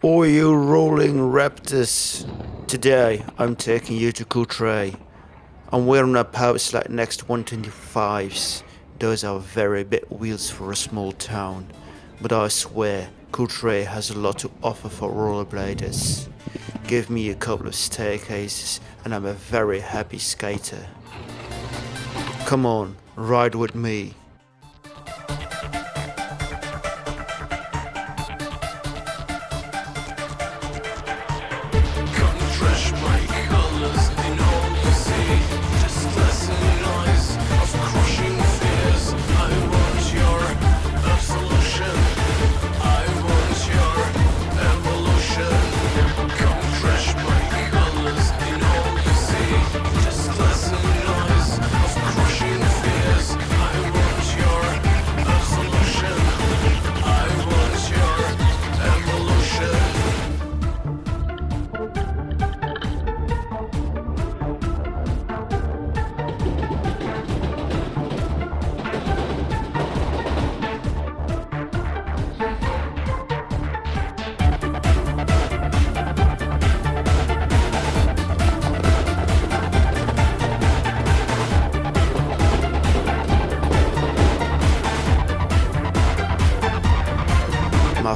Oh, you rolling raptors. Today, I'm taking you to Courtrai. I'm wearing a Powerslide next 125s. Those are very big wheels for a small town. But I swear, Courtrai has a lot to offer for rollerbladers. Give me a couple of staircases and I'm a very happy skater. Come on, ride with me.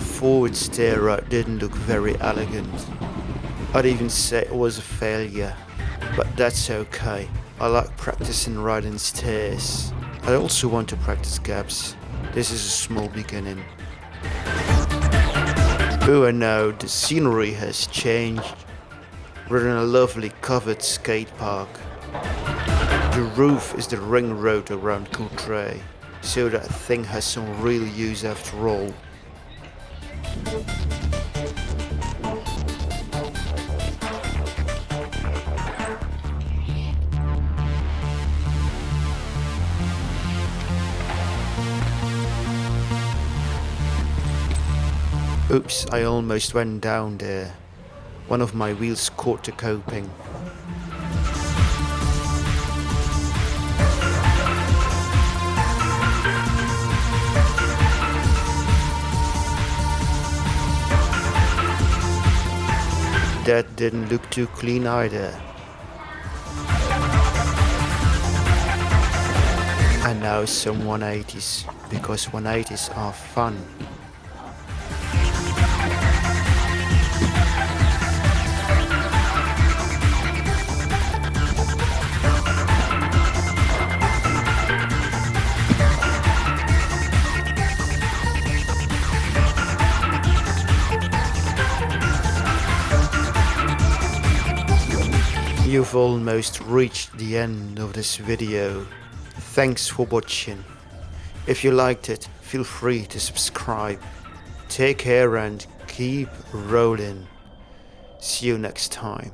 Forward stair right didn't look very elegant. I'd even say it was a failure, but that's okay. I like practicing riding stairs. I also want to practice gaps. This is a small beginning. Oh, I know, the scenery has changed. We're in a lovely covered skate park. The roof is the ring road around Courtrai, so that thing has some real use after all. Oops, I almost went down there. One of my wheels caught the coping. That didn't look too clean either. And now some 180s, because 180s are fun. You've almost reached the end of this video. Thanks for watching. If you liked it, feel free to subscribe. Take care and keep rolling. See you next time.